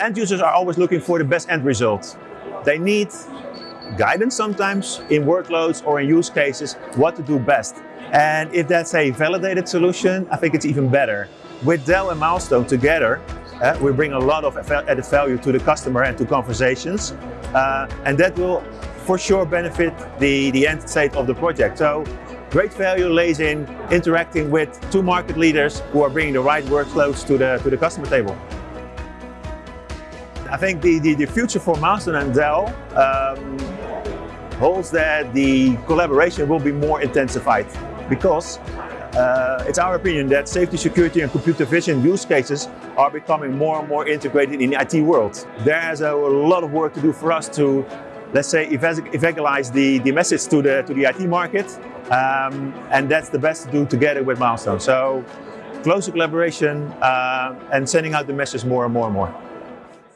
End users are always looking for the best end result. They need guidance sometimes in workloads or in use cases, what to do best. And if that's a validated solution, I think it's even better. With Dell and Milestone together, uh, we bring a lot of added value to the customer and to conversations. Uh, and that will for sure benefit the, the end state of the project. So great value lays in interacting with two market leaders who are bringing the right workloads to the, to the customer table. I think the, the, the future for Milestone and Dell um, holds that the collaboration will be more intensified because uh, it's our opinion that safety, security and computer vision use cases are becoming more and more integrated in the IT world. There's a lot of work to do for us to, let's say, evangelize the, the message to the, to the IT market. Um, and that's the best to do together with Milestone. So closer collaboration uh, and sending out the message more and more and more.